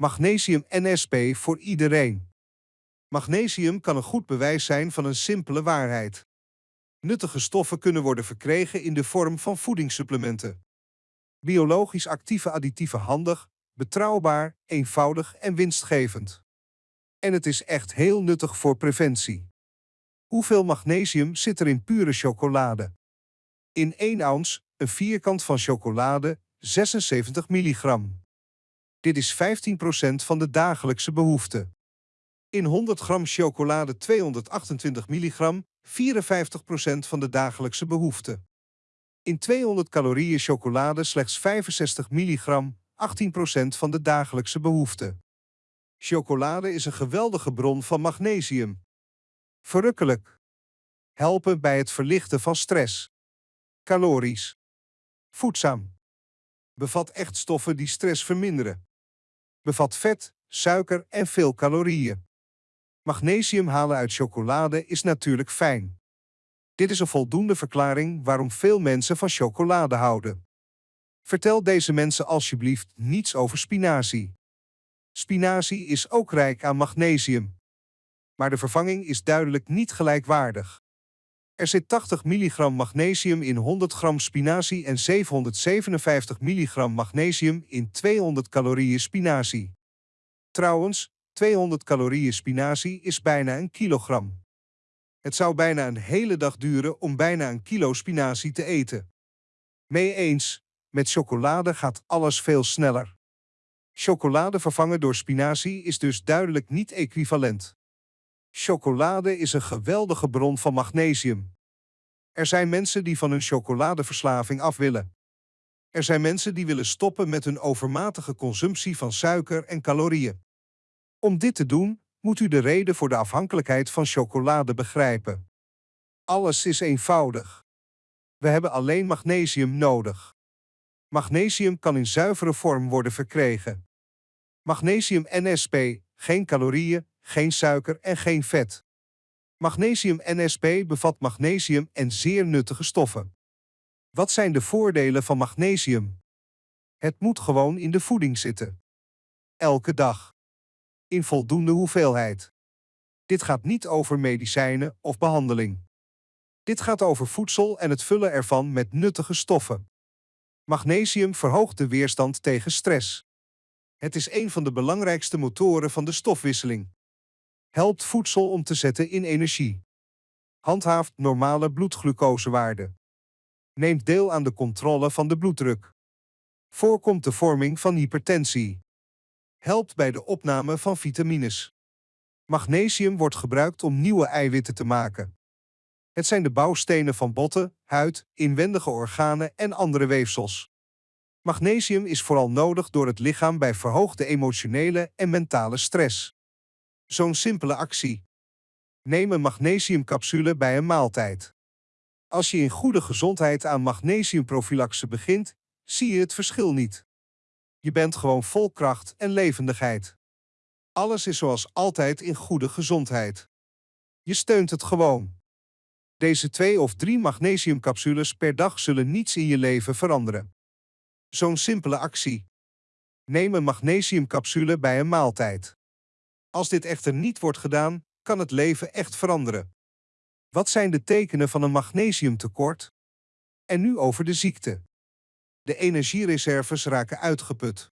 Magnesium NSP voor iedereen. Magnesium kan een goed bewijs zijn van een simpele waarheid. Nuttige stoffen kunnen worden verkregen in de vorm van voedingssupplementen. Biologisch actieve additieven handig, betrouwbaar, eenvoudig en winstgevend. En het is echt heel nuttig voor preventie. Hoeveel magnesium zit er in pure chocolade? In 1 ounce, een vierkant van chocolade, 76 milligram. Dit is 15% van de dagelijkse behoefte. In 100 gram chocolade 228 milligram, 54% van de dagelijkse behoefte. In 200 calorieën chocolade slechts 65 milligram, 18% van de dagelijkse behoefte. Chocolade is een geweldige bron van magnesium. Verrukkelijk. Helpen bij het verlichten van stress. Calorisch. Voedzaam. Bevat echt stoffen die stress verminderen. Bevat vet, suiker en veel calorieën. Magnesium halen uit chocolade is natuurlijk fijn. Dit is een voldoende verklaring waarom veel mensen van chocolade houden. Vertel deze mensen alsjeblieft niets over spinazie. Spinazie is ook rijk aan magnesium. Maar de vervanging is duidelijk niet gelijkwaardig. Er zit 80 mg magnesium in 100 gram spinazie en 757 mg magnesium in 200 calorieën spinazie. Trouwens, 200 calorieën spinazie is bijna een kilogram. Het zou bijna een hele dag duren om bijna een kilo spinazie te eten. Mee eens, met chocolade gaat alles veel sneller. Chocolade vervangen door spinazie is dus duidelijk niet equivalent. Chocolade is een geweldige bron van magnesium. Er zijn mensen die van hun chocoladeverslaving af willen. Er zijn mensen die willen stoppen met hun overmatige consumptie van suiker en calorieën. Om dit te doen, moet u de reden voor de afhankelijkheid van chocolade begrijpen. Alles is eenvoudig. We hebben alleen magnesium nodig. Magnesium kan in zuivere vorm worden verkregen. Magnesium NSP, geen calorieën, geen suiker en geen vet. Magnesium NSP bevat magnesium en zeer nuttige stoffen. Wat zijn de voordelen van magnesium? Het moet gewoon in de voeding zitten. Elke dag. In voldoende hoeveelheid. Dit gaat niet over medicijnen of behandeling. Dit gaat over voedsel en het vullen ervan met nuttige stoffen. Magnesium verhoogt de weerstand tegen stress. Het is een van de belangrijkste motoren van de stofwisseling. Helpt voedsel om te zetten in energie. Handhaaft normale bloedglucosewaarden. Neemt deel aan de controle van de bloeddruk. Voorkomt de vorming van hypertensie. Helpt bij de opname van vitamines. Magnesium wordt gebruikt om nieuwe eiwitten te maken. Het zijn de bouwstenen van botten, huid, inwendige organen en andere weefsels. Magnesium is vooral nodig door het lichaam bij verhoogde emotionele en mentale stress. Zo'n simpele actie. Neem een magnesiumcapsule bij een maaltijd. Als je in goede gezondheid aan magnesiumprofilaxe begint, zie je het verschil niet. Je bent gewoon vol kracht en levendigheid. Alles is zoals altijd in goede gezondheid. Je steunt het gewoon. Deze twee of drie magnesiumcapsules per dag zullen niets in je leven veranderen. Zo'n simpele actie. Neem een magnesiumcapsule bij een maaltijd. Als dit echter niet wordt gedaan, kan het leven echt veranderen. Wat zijn de tekenen van een magnesiumtekort? En nu over de ziekte. De energiereserves raken uitgeput.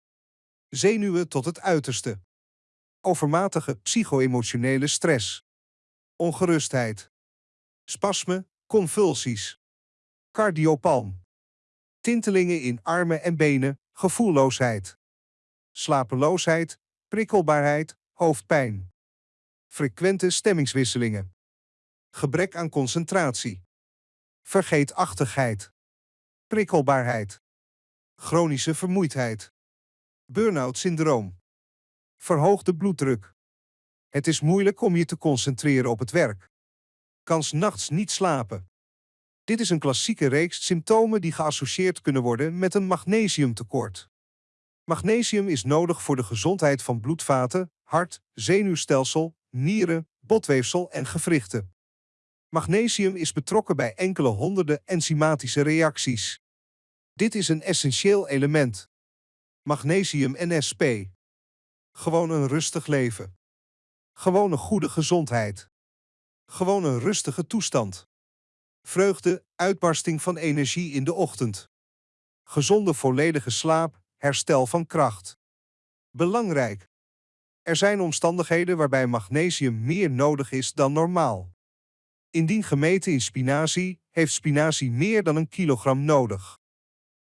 Zenuwen tot het uiterste. Overmatige psycho-emotionele stress. Ongerustheid. Spasme, convulsies. Cardiopalm. Tintelingen in armen en benen, gevoelloosheid. Slapeloosheid, prikkelbaarheid, hoofdpijn. Frequente stemmingswisselingen. Gebrek aan concentratie. Vergeetachtigheid. Prikkelbaarheid. Chronische vermoeidheid. Burn-out syndroom. Verhoogde bloeddruk. Het is moeilijk om je te concentreren op het werk. Kans nachts niet slapen. Dit is een klassieke reeks symptomen die geassocieerd kunnen worden met een magnesiumtekort. Magnesium is nodig voor de gezondheid van bloedvaten, hart, zenuwstelsel, nieren, botweefsel en gewrichten. Magnesium is betrokken bij enkele honderden enzymatische reacties. Dit is een essentieel element. Magnesium NSP. Gewoon een rustig leven. Gewoon een goede gezondheid. Gewoon een rustige toestand. Vreugde, uitbarsting van energie in de ochtend. Gezonde volledige slaap, herstel van kracht. Belangrijk. Er zijn omstandigheden waarbij magnesium meer nodig is dan normaal. Indien gemeten in spinazie, heeft spinazie meer dan een kilogram nodig.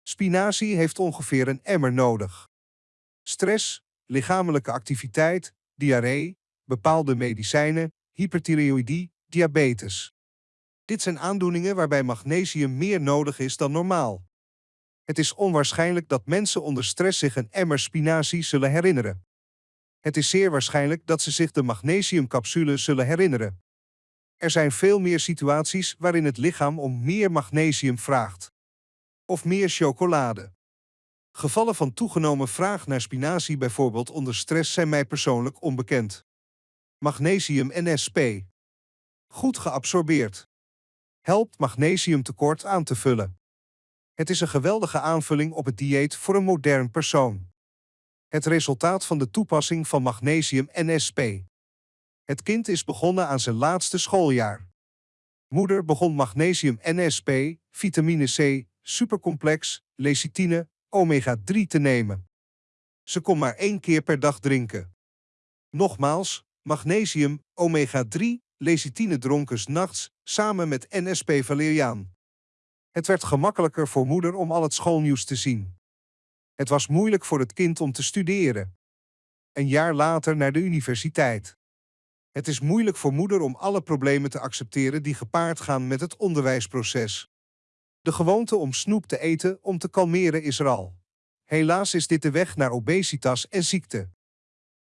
Spinazie heeft ongeveer een emmer nodig. Stress, lichamelijke activiteit, diarree, bepaalde medicijnen, hyperthyreoïdie, diabetes. Dit zijn aandoeningen waarbij magnesium meer nodig is dan normaal. Het is onwaarschijnlijk dat mensen onder stress zich een emmer spinazie zullen herinneren. Het is zeer waarschijnlijk dat ze zich de magnesiumcapsule zullen herinneren. Er zijn veel meer situaties waarin het lichaam om meer magnesium vraagt. Of meer chocolade. Gevallen van toegenomen vraag naar spinazie bijvoorbeeld onder stress zijn mij persoonlijk onbekend. Magnesium NSP. Goed geabsorbeerd. Helpt magnesiumtekort aan te vullen. Het is een geweldige aanvulling op het dieet voor een modern persoon. Het resultaat van de toepassing van magnesium NSP. Het kind is begonnen aan zijn laatste schooljaar. Moeder begon magnesium NSP, vitamine C, supercomplex, lecithine, omega-3 te nemen. Ze kon maar één keer per dag drinken. Nogmaals, magnesium, omega-3, lecithine dronken nachts samen met NSP valeriaan. Het werd gemakkelijker voor moeder om al het schoolnieuws te zien. Het was moeilijk voor het kind om te studeren. Een jaar later naar de universiteit. Het is moeilijk voor moeder om alle problemen te accepteren die gepaard gaan met het onderwijsproces. De gewoonte om snoep te eten om te kalmeren is er al. Helaas is dit de weg naar obesitas en ziekte.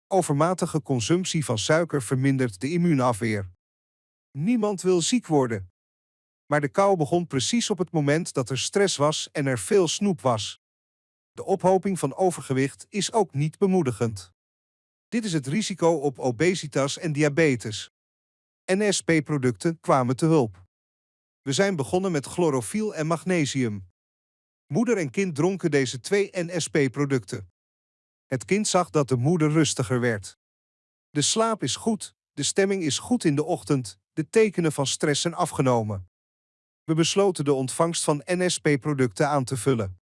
Overmatige consumptie van suiker vermindert de immuunafweer. Niemand wil ziek worden. Maar de kou begon precies op het moment dat er stress was en er veel snoep was. De ophoping van overgewicht is ook niet bemoedigend. Dit is het risico op obesitas en diabetes. NSP-producten kwamen te hulp. We zijn begonnen met chlorofiel en magnesium. Moeder en kind dronken deze twee NSP-producten. Het kind zag dat de moeder rustiger werd. De slaap is goed, de stemming is goed in de ochtend, de tekenen van stress zijn afgenomen. We besloten de ontvangst van NSP-producten aan te vullen.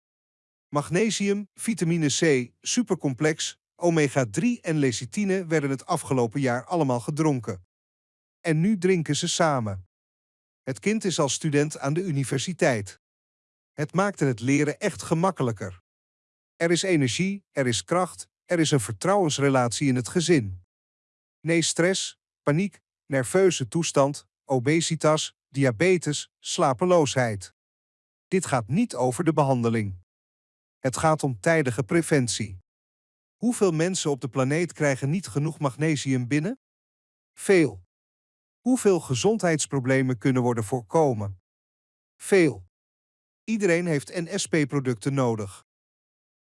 Magnesium, vitamine C, supercomplex, omega-3 en lecithine werden het afgelopen jaar allemaal gedronken. En nu drinken ze samen. Het kind is als student aan de universiteit. Het maakte het leren echt gemakkelijker. Er is energie, er is kracht, er is een vertrouwensrelatie in het gezin. Nee stress, paniek, nerveuze toestand, obesitas, diabetes, slapeloosheid. Dit gaat niet over de behandeling. Het gaat om tijdige preventie. Hoeveel mensen op de planeet krijgen niet genoeg magnesium binnen? Veel. Hoeveel gezondheidsproblemen kunnen worden voorkomen? Veel. Iedereen heeft NSP-producten nodig.